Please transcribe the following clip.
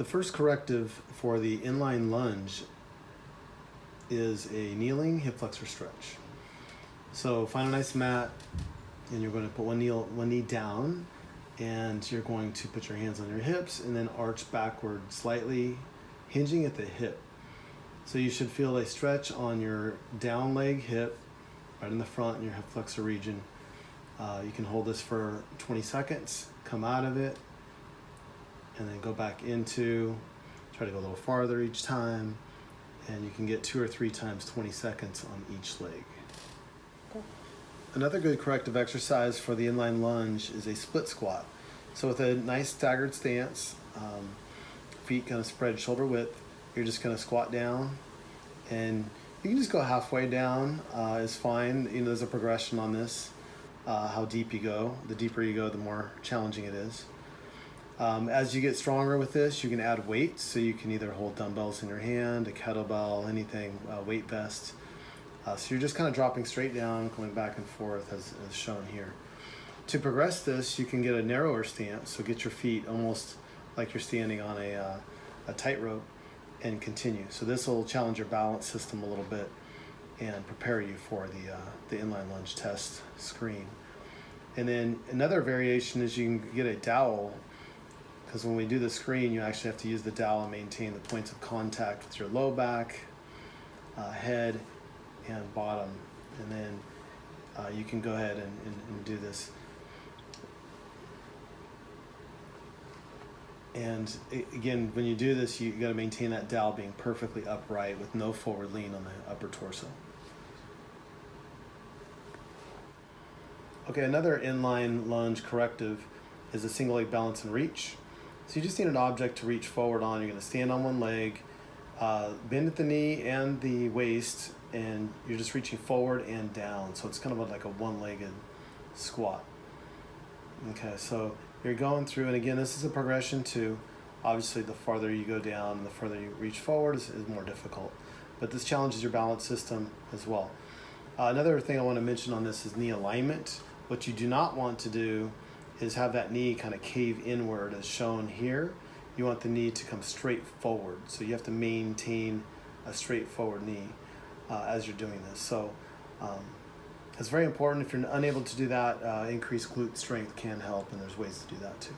The first corrective for the inline lunge is a kneeling hip flexor stretch. So find a nice mat and you're going to put one knee, one knee down and you're going to put your hands on your hips and then arch backward slightly, hinging at the hip. So you should feel a stretch on your down leg hip, right in the front in your hip flexor region. Uh, you can hold this for 20 seconds, come out of it, and then go back into, try to go a little farther each time, and you can get two or three times 20 seconds on each leg. Another good corrective exercise for the inline lunge is a split squat. So with a nice staggered stance, um, feet kind of spread shoulder width, you're just gonna squat down and you can just go halfway down uh, is fine. You know, there's a progression on this, uh, how deep you go. The deeper you go, the more challenging it is. Um, as you get stronger with this, you can add weights. So you can either hold dumbbells in your hand, a kettlebell, anything, uh, weight vest. Uh, so you're just kind of dropping straight down, going back and forth as, as shown here. To progress this, you can get a narrower stance. So get your feet almost like you're standing on a, uh, a tightrope and continue. So this will challenge your balance system a little bit and prepare you for the, uh, the inline lunge test screen. And then another variation is you can get a dowel because when we do the screen, you actually have to use the dowel and maintain the points of contact with your low back, uh, head, and bottom. And then uh, you can go ahead and, and, and do this. And again, when you do this, you got to maintain that dowel being perfectly upright with no forward lean on the upper torso. Okay, another inline lunge corrective is a single leg balance and reach. So you just need an object to reach forward on. You're going to stand on one leg, uh, bend at the knee and the waist, and you're just reaching forward and down. So it's kind of like a one-legged squat. Okay, so you're going through, and again, this is a progression too. Obviously, the farther you go down, the further you reach forward is, is more difficult. But this challenges your balance system as well. Uh, another thing I want to mention on this is knee alignment. What you do not want to do is have that knee kind of cave inward as shown here. You want the knee to come straight forward. So you have to maintain a straight forward knee uh, as you're doing this. So um, it's very important. If you're unable to do that, uh, increased glute strength can help, and there's ways to do that too.